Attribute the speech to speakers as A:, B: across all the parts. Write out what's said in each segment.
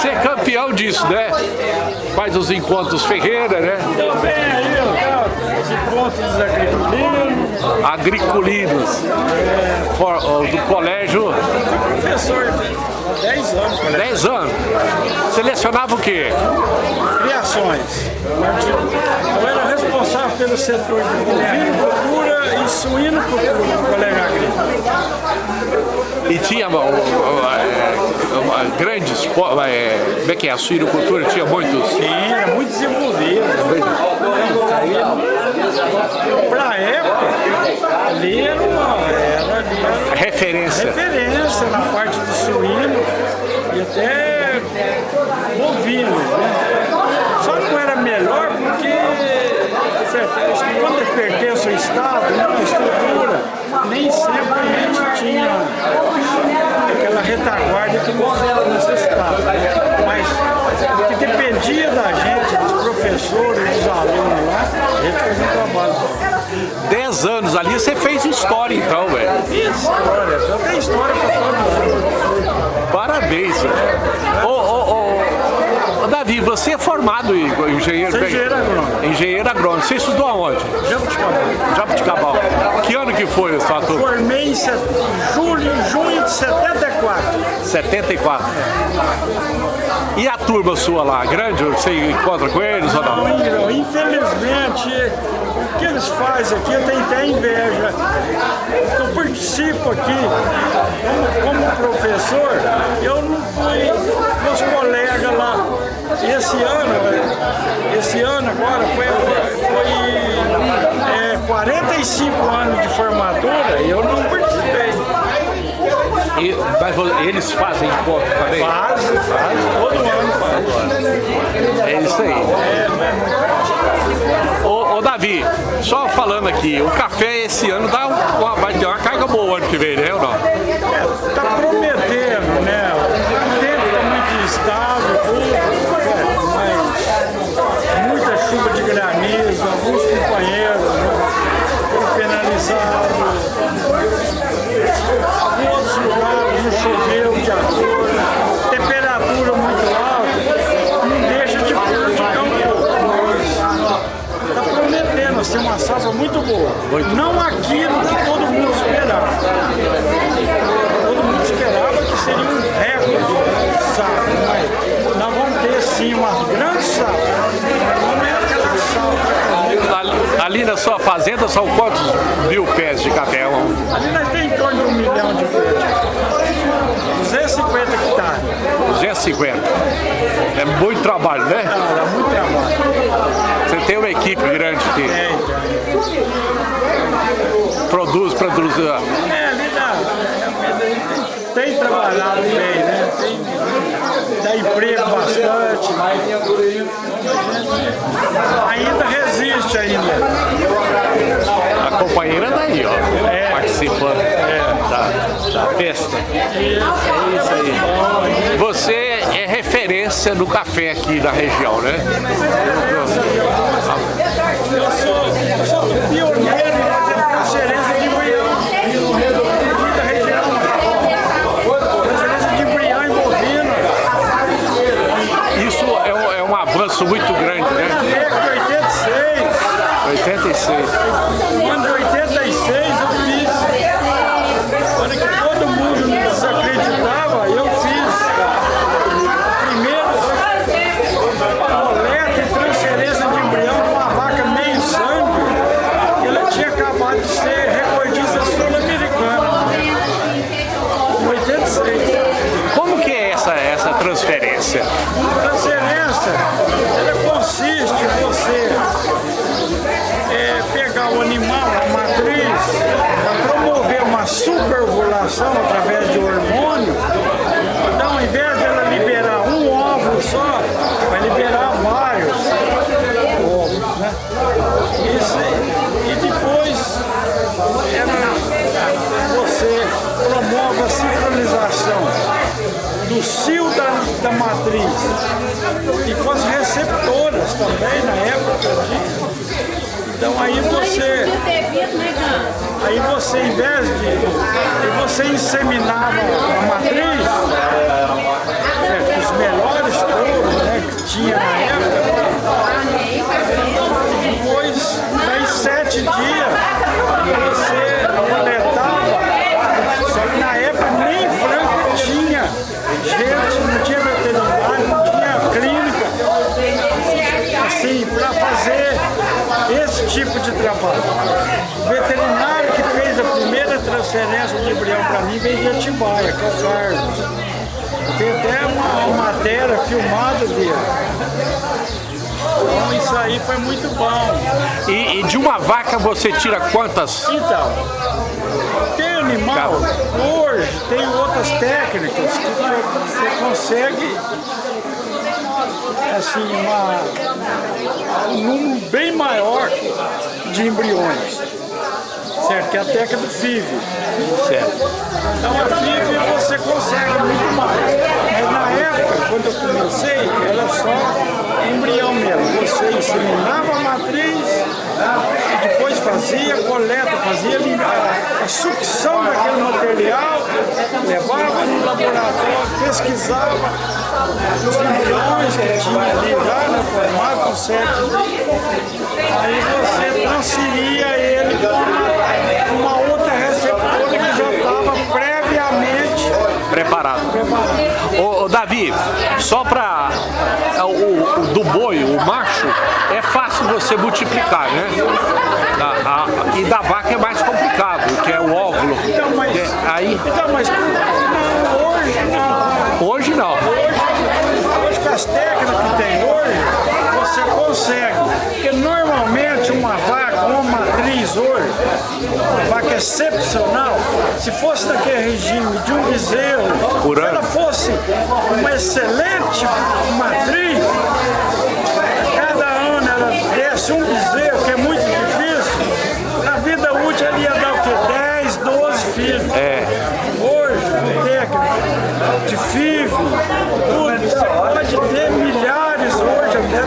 A: Você é campeão disso, né? Faz os encontros Ferreira, né?
B: Também aí, ó, encontros dos agriculinos.
A: Agriculinos. For- ó, do colégio,
B: Professor, há 10 anos, cara.
A: 10 anos. Selecionava o quê?
B: Criações. Eu era responsável pelo setor de bovino, cultura e suíno do colégio agrícola.
A: E tinha ó, é, ó, grandes, po- é, como é que é, a suinocultura tinha muitos.
B: Sim, era muito desenvolvido. Para a época, ali era, uma, era, era
A: Referência.
B: referência na parte do suíno e até bovino. Né? Era melhor porque quando pertence ao Estado, né, a estrutura, nem sempre a gente tinha aquela retaguarda que nós necessitávamos. Mas o que dependia da gente, dos professores, dos alunos lá, a gente fazia um trabalho.
A: 10 anos ali, você fez história então, velho.
B: História, só tem história para todo mundo.
A: Parabéns, velho. Ô, ô, ô, Davi, você é formado em em engenheiro,
B: Sou engenheiro agrônomo.
A: engenheiro agrônomo. Você estudou aonde?
B: Jabuticabal.
A: Jabuticabal. Que ano que foi a sua turma?
B: Formei em set... julho, junho de 74.
A: 74. E a turma sua lá, grande? Você encontra com eles ou não?
B: Não, Infelizmente, o que eles fazem aqui, eu tenho até inveja. Eu participo aqui como, como professor, eu não fui meus colegas lá. Esse ano, esse ano agora foi, foi é, 45 anos de formatura e eu não participei.
A: E, mas eles fazem encontro também?
B: Faz, faz, todo ano faz.
A: É isso aí. Ô, ô, Davi, só falando aqui, o café esse ano dá uma, vai ter uma carga boa ano que vem, né? Ou não?
B: Tá prometendo, né? O tempo tá muito instável, tudo, é, mas muita chuva de granizo, alguns companheiros né, foram penalizados. Em outros lugares não choveu de acordo, temperatura muito alta, não deixa de prejudicar um pouco. Está prometendo ser uma safra muito boa. Não aquilo que todo mundo esperava. Todo mundo esperava que seria um recorde de safra, mas nós vamos ter sim uma grande safra. Não é aquela safra.
A: Ali, na sua fazenda são quantos mil pés de café?
B: Ali nós temos em torno de um milhão de pés. 250 hectares.
A: 250. É muito trabalho, né?
B: Não, dá muito trabalho.
A: Você tem uma equipe grande que
B: Tem, tem.
A: produz, produz. ah,
B: É, ali dá. Tem trabalhado bem, né? Tem, dá emprego bastante. Ainda resiste ainda.
A: A companheira daí, ó,
B: É.
A: participando da, da festa.
B: É isso aí.
A: Você é referência no café aqui da região, né?
B: Eu sou, eu sou pioneiro em fazer transferência de embrião. Aqui da região. Transferência de embrião em bovino.
A: Isso é um, é um avanço muito grande, né?
B: Década de 86.
A: 86.
B: No ano de 86 através de hormônio. Então, ao invés de ela liberar um óvulo só, vai liberar vários óvulos, né? Isso, e depois ela, você promove a sincronização do cio da, da matriz e com as receptoras também na época. Então aí você, aí você em vez de, você inseminava a matriz, é, os melhores touros né, que tinha na época, tipo de trabalho. O veterinário que fez a primeira transferência de embrião para mim veio de Atibaia, que é o Carlos. Tem até uma, uma matéria filmada dele. Então isso aí foi muito bom.
A: E, e, de uma vaca você tira quantas?
B: Então, tem animal, hoje tem outras técnicas que você consegue assim, uma, um número bem maior de embriões. Certo? Que é a técnica do FIV.
A: Certo.
B: Então a FIV você consegue muito mais. Mas na época, quando eu comecei, era só embrião mesmo. Você inseminava a matriz e depois fazia coleta, fazia a, sucção daquele material, levava no laboratório, pesquisava os embriões que tinha ali já, né, formado com sete aí você transferia ele para uma, uma outra receptora que já estava previamente
A: preparado. preparado. Ô, ô, Davi, só para do boi, o macho, é fácil você multiplicar, né? A, e da vaca é mais complicado, que é o óvulo.
B: Então, mas,
A: é, aí...
B: então, mas hoje não.
A: Hoje não.
B: Hoje, hoje com as técnicas que tem hoje, você consegue. Porque normalmente uma vaca, uma matriz hoje, uma vaca excepcional, se fosse daquele regime de um bezerro, se ela fosse uma excelente matriz, cada ano ela desse um bezerro, que é muito difícil, na vida útil ela ia dar o quê? 10, 12 filhos.
A: É.
B: Hoje, com técnica de FIV, tudo, você pode ter milhares hoje até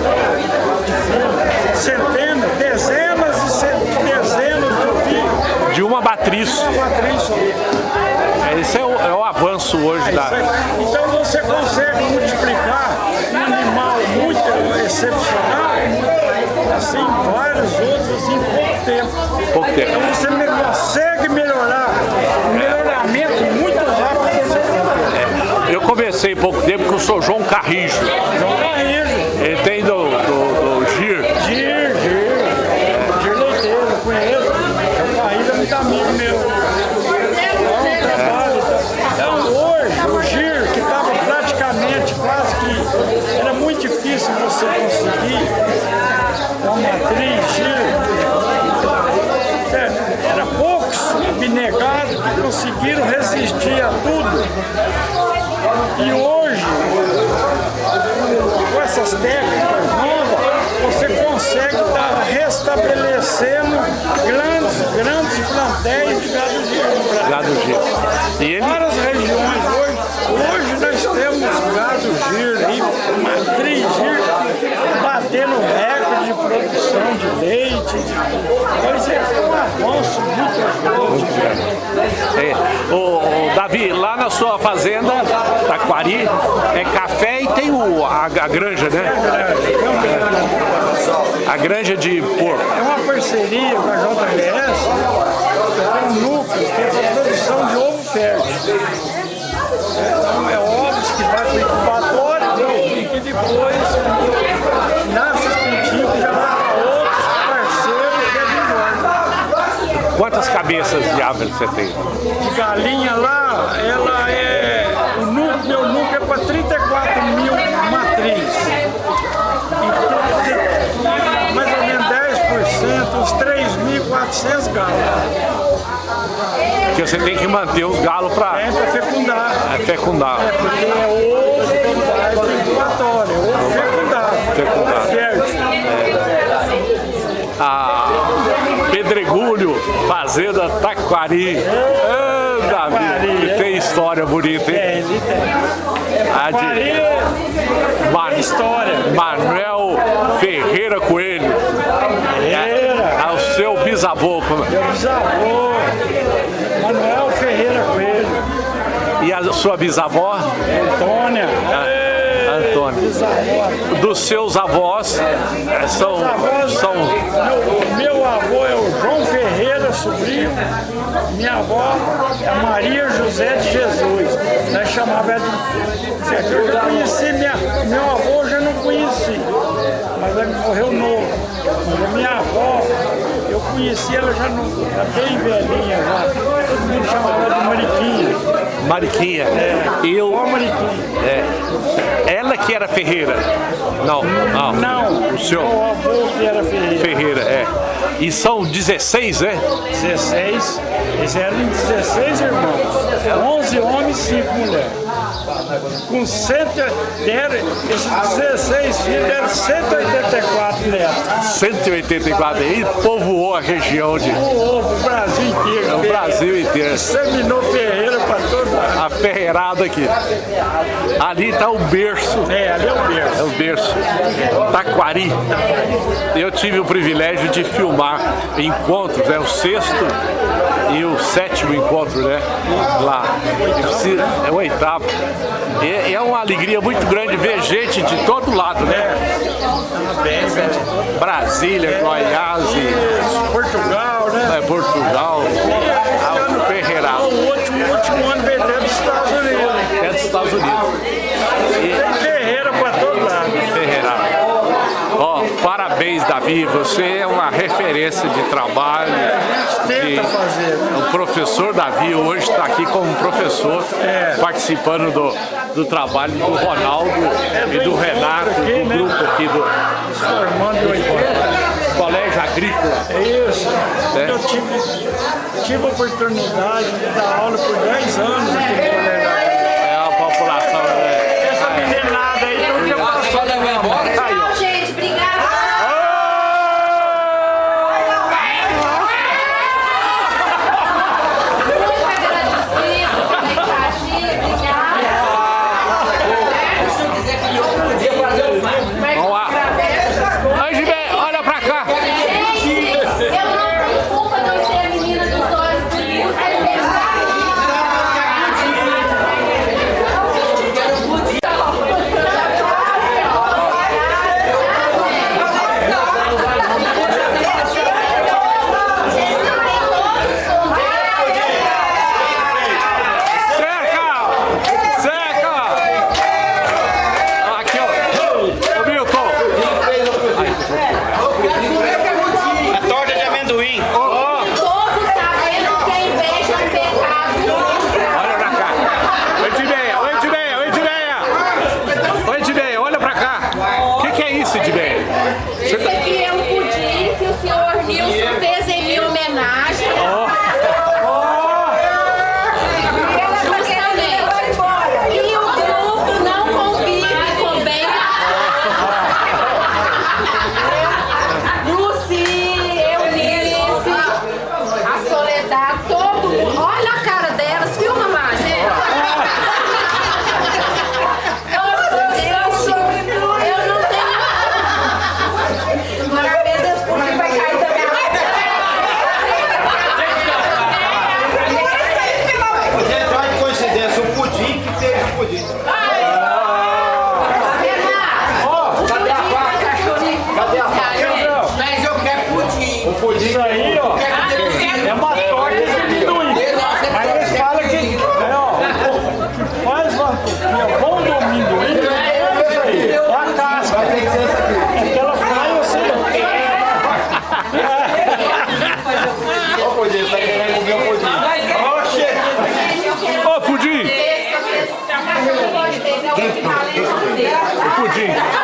B: de filhos, centenas, dezenas e dezenas de filhos.
A: De uma matriz.
B: Uma matriz só.
A: Esse é o, é o avanço hoje
B: é
A: da...
B: Então você consegue multiplicar um animal muito excepcional, assim, vários outros em pouco tempo.
A: Pouco tempo.
B: Então você consegue melhorar, um melhoramento muito rápido você
A: é. Eu conversei pouco tempo com o Sr. João Carrijo.
B: João Carrijo.
A: Ele tem do,
B: difícil você conseguir uma matriz? Era poucos abnegados que conseguiram resistir a tudo. E hoje, com essas técnicas novas, você consegue estar restabelecendo grandes, grandes plantéis de gado giro.
A: Gado.
B: E ele... Várias regiões hoje, hoje nós temos gado giro e matriz giro batendo recorde de produção de leite. Então isso é um avanço muito grande.
A: É. O, o, Davi, lá na sua fazenda, Taquari, é café e tem o, a, a granja, né? A granja de porco.
B: É uma parceria com a JBS, tem um núcleo que é para produção de ovo fértil. Então é ovos que vai para o incubatório e que depois nasce os pintinhos que já vai para outros parceiros que é de engorda.
A: Quantas cabeças de ave você tem?
B: De galinha lá, ela é. O núcleo, meu núcleo é para 34 mil matriz. E mais ou menos 10%, uns 3.400 galos.
A: Porque você tem que manter os galos para...
B: É, para fecundar.
A: É fecundar.
B: É, porque é ovo, é incubatório, é ovo fecundado.
A: Fecundado.
B: Fértil.
A: É. A Pedregulho, Fazenda Taquari. É. Davi. E tem história bonita, hein?
B: É, ele tem.
A: A de Man-
B: história.
A: Manuel Ferreira Coelho.
B: Ferreira,
A: É o seu bisavô.
B: meu bisavô, Manuel Ferreira Coelho,
A: E a sua bisavó?
B: Antônia,
A: A- Dos seus avós eh, são, são
B: meu, meu avô é o João Ferreira, sobrinho. Minha avó é Maria José de Jesus. Nós chamava de. Eu já conheci minha, meu avô, eu já não conheci, mas ele morreu novo. Mas minha avó, eu conheci ela já, não, bem velhinha já. Todo mundo chamava ela de Mariquinha.
A: Mariquinha.
B: Ó,
A: eu,
B: Mariquinha.
A: é, ela que era Ferreira. Não, não.
B: Não,
A: O senhor
B: meu avô que era Ferreira.
A: Ferreira, é. E são 16, né?
B: 16, eles eram 16 irmãos, 11 homens e 5 mulheres. Com 100, deram, esses 16 filhos deram 184 netos.
A: 184 e povoou a região de
B: O ovo, o Brasil inteiro.
A: o Brasil inteiro.
B: Examinou Ferreira para todo lado.
A: A ferreirada aqui. Ali está o berço.
B: É, ali é o
A: É
B: berço.
A: o berço. Taquari. Eu tive o privilégio de filmar encontros, né? O sexto e o sétimo encontro, né? Lá. E É o oitavo. E é uma alegria muito grande ver gente de todo lado, né? Brasília, Goiás, e,
B: Portugal, né?
A: é, Portugal, a Ferreirada.
B: O último, último ano veio dentro dos Estados Unidos.
A: É dos Estados Unidos.
B: Tem Ferreira para todo lado.
A: Ferreira. Ó, parabéns, Davi. Você é uma referência de trabalho. de-
B: fazer.
A: O professor Davi hoje está aqui como professor,
B: É.
A: participando do, do trabalho do Ronaldo e do Renato, do grupo aqui do
B: 80.
A: Colégio Agrícola.
B: É isso.
A: É.
B: Eu tive, tive a oportunidade de dar aula por 10 anos aqui no colégio.
A: É a população, né?
B: Essa meninada aí, passou da minha boca.
A: Aí, ó.
C: Yeah.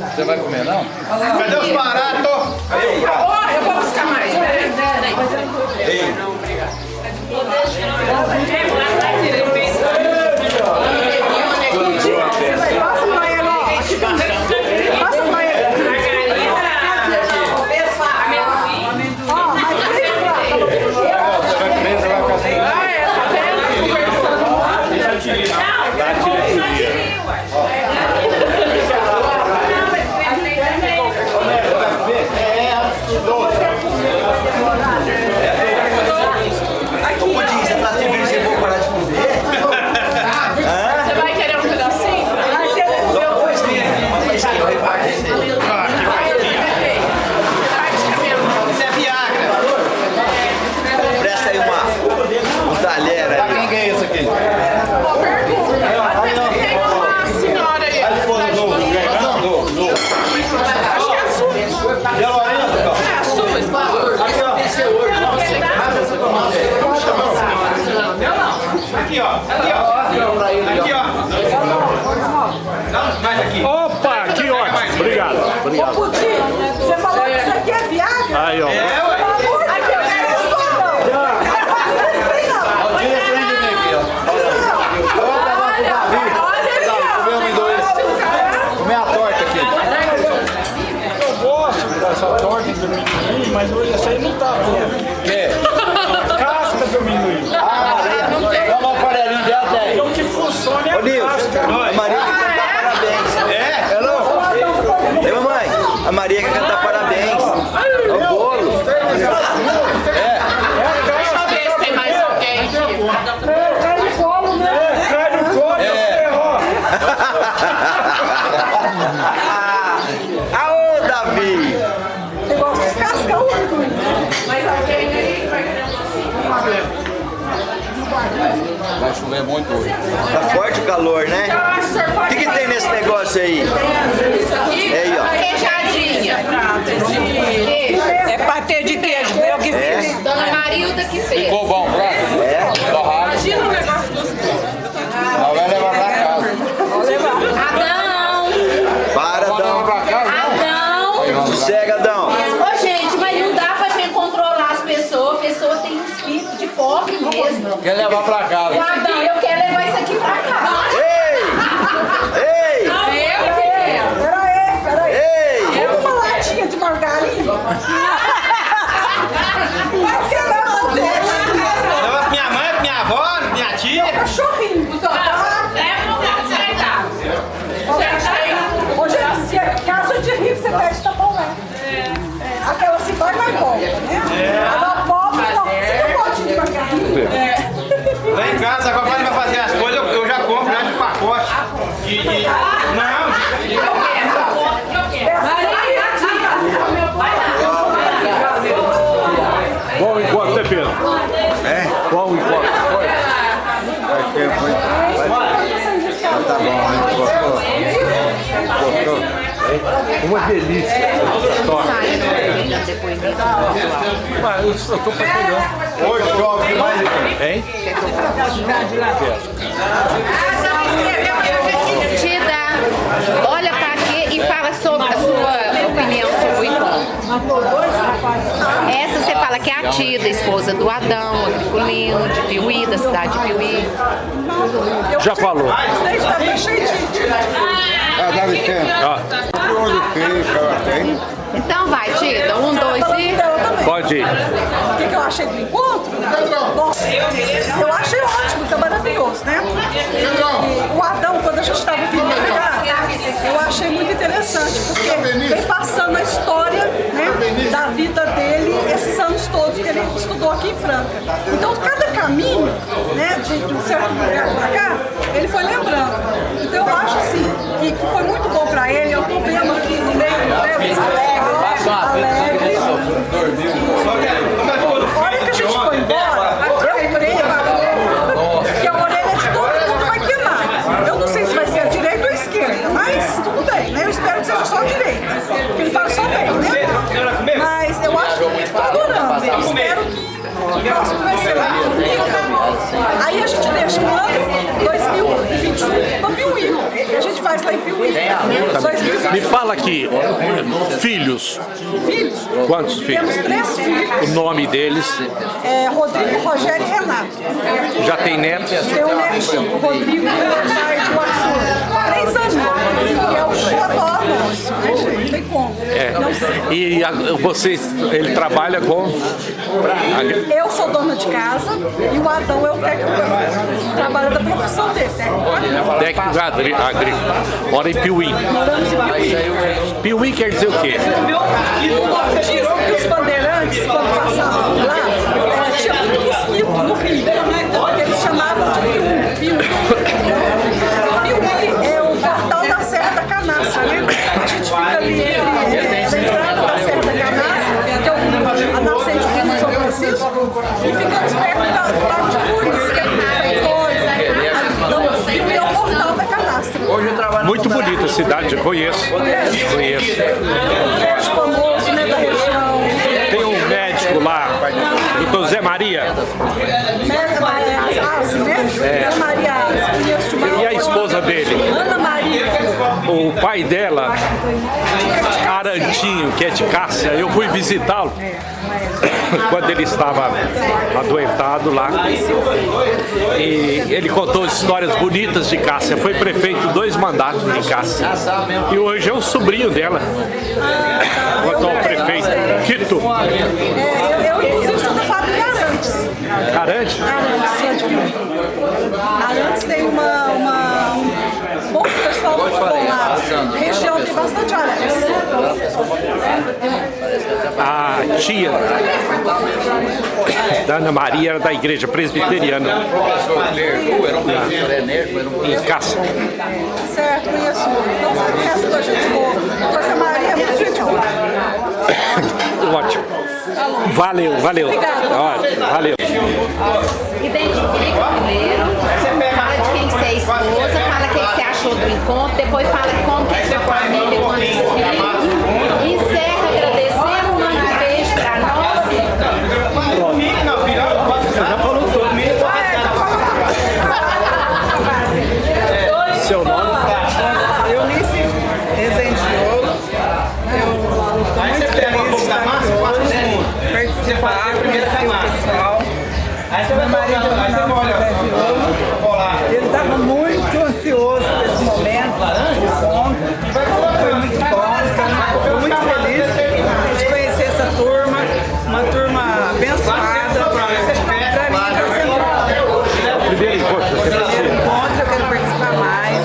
B: Você
D: vai comer, não?
B: Cadê os baratos?
C: Ó, eu vou buscar mais. Peraí, peraí.
E: Passa
D: Chover muito hoje.
F: Tá forte o calor, né?
C: O
F: O que, que tem nesse negócio aí?
C: Isso aqui
F: É aí, ó.
C: queijadinha.
E: É patê de queijo, meu que
F: É?
G: Dona Marilda que fez.
D: Ficou bom, prato?
F: É?
D: Torrado.
C: Imagina um negócio gostoso.
D: Não vai levar pra casa.
G: Adão!
F: Para,
D: Pode levar
F: Adão.
D: pra casa, não?
G: Adão!
F: Sossega, Adão.
G: Ô, gente, mas não dá pra gente controlar as pessoas. A pessoa tem um espírito de pobre mesmo.
D: Quer levar pra
G: O
D: casa.
E: Uma
A: delícia. Mas eu, eu.
F: Hoje chove mais
A: Hein?
G: Tida, olha pra aqui e fala sobre a sua opinião sobre o encontro. Essa você fala que é a Tida, esposa do Adão, agriculino, de Piuí, da cidade de Piuí.
A: Já falou.
F: Ah, dá licença. Tem.
G: Então vai, Tida, um, dois e...
E: Também.
A: pode ir.
E: O que, que eu achei do encontro? Bom, eu achei ótimo, tá maravilhoso, né? E o Adão, quando a gente estava vindo cá, eu achei muito interessante, porque vem passando a história né, da vida dele, esses anos todos que ele estudou aqui em Franca. Então, cada caminho, né, de, de um certo lugar para cá, ele foi lembrando. Então, eu acho assim, que, que foi muito bom para ele, eu tô vendo aqui no meio, né,
D: Passa uma dormiu.
E: olha que a gente foi embora, eu a orelha de todo mundo vai queimar. Eu não sei se vai ser a direita ou a esquerda, mas tudo bem. Eu espero que seja só a direita, porque ele fala só bem,
C: né?
E: Mas eu acho que está adorando, eu espero que o próximo vai ser lá.
D: Aí
E: a gente deixa o ano 2021 para o a gente faz lá em Piuí. Né?
A: Me fala aqui, filhos.
E: Filhos?
A: Quantos filhos?
E: Temos três filhos.
A: O nome deles?
E: É Rodrigo, Rogério e Renato.
A: Já tem netos?
E: Tem um neto, Rodrigo, Renato e o Arthur. Três anos. O né, gente? Não tem como.
A: É.
E: Não sei.
A: E a, vocês, ele trabalha com...
E: Eu sou dona de casa e o Adão é o técnico trabalha da profissão dele, técnico agrícola.
A: Técnico agri- agrícola. Mora em Piuí.
E: Moramos em Piuí.
A: Piuí quer dizer o quê?
E: Dizem que os bandeirantes, quando passavam lá, tinha muito mosquito no rio, porque eles chamavam de Piuí. Piuí. E ficamos Lago de que é coisa. Piuí é o portal da.
F: Hoje eu trabalho
A: Muito bonita a cidade, eu conheço. Conheço.
E: Colégio famoso, né, da região.
A: Tem um médico lá, doutor Zé Maria.
E: Asi, né? Zé Maria Asi, conheço demais.
A: E a esposa dele?
E: Ana Maria.
A: O pai dela, Arantinho, que é de Cássia, eu fui visitá-lo quando ele estava adoentado lá. E ele contou histórias bonitas de Cássia. Foi prefeito dois mandatos em Cássia. E hoje é o sobrinho dela. O atual prefeito, Quito.
E: É, eu, eu, inclusive, sou da fábrica Arantes. Arantes, de Piuí. Arantes tem uma... uma um lá. A região tem bastante Arantes.
A: A tia da Ana Maria era da igreja presbiteriana em Cássia.
E: Certo, conheço. Não sei o resto da gente boa. Então, essa Maria é muito gente boa.
A: Ótimo. Valeu, valeu. Ótimo, valeu.
G: Identifica primeiro, fala de quem você é esposa, achou do encontro, depois fala como que é sua família, quantos filhos. Encerra agradecendo, manda um beijo pra nós.
A: Seu nome?
H: Eunice Rezende de Ouro. Eu estou muito feliz de estar aqui hoje, participar, conhecer o pessoal. Meu marido é o Ronaldo José de Ouro. Ele estava muito ansioso por esse momento, esse encontro. Foi muito bom, estou muito feliz de conhecer essa turma, uma turma abençoada. Para mim está sendo
A: Primeiro encontro, você
H: primeiro
A: precisa.
H: encontro, eu quero participar mais.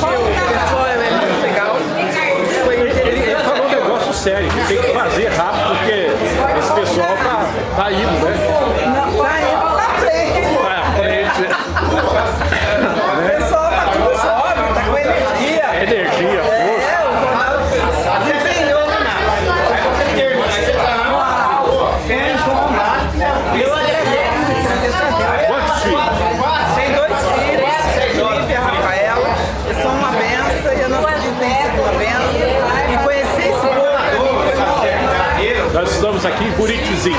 H: Porque o pessoal é muito legal. Foi
A: Ele
H: interessante.
A: falou um negócio sério, que tem que fazer rápido, porque esse pessoal tá, tá indo, né?
H: Não, vai pra frente.
A: Vai à frente.
H: O pessoal tá tudo jovem, tá com energia.
A: Energia, força.
H: É, o Ronaldo desempenhou Eu agradeço.
A: Quantos filhos?
H: Tem dois filhos, Felipe e a Rafaela. Eles são uma benção e a nossa vida tem sido uma benção. E conhecer esse povo pra mim foi uma benção.
A: Nós Buritizinho,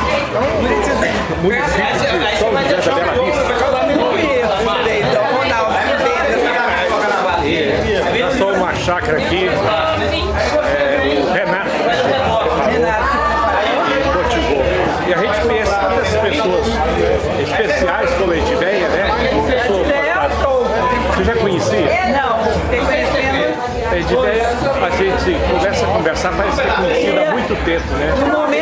H: Bonitizinho.
A: município de São José da Bela Vista. Nós numa chácara aqui, é, o Renato,
H: Renato.
A: motivou. E a gente conhece tantas pessoas especiais como a Ediveia, né? Você já conhecia?
H: Não, fiquei conhecendo
A: A Ediveia, a gente conversa, conversar, parece que é conhecida há muito tempo, né?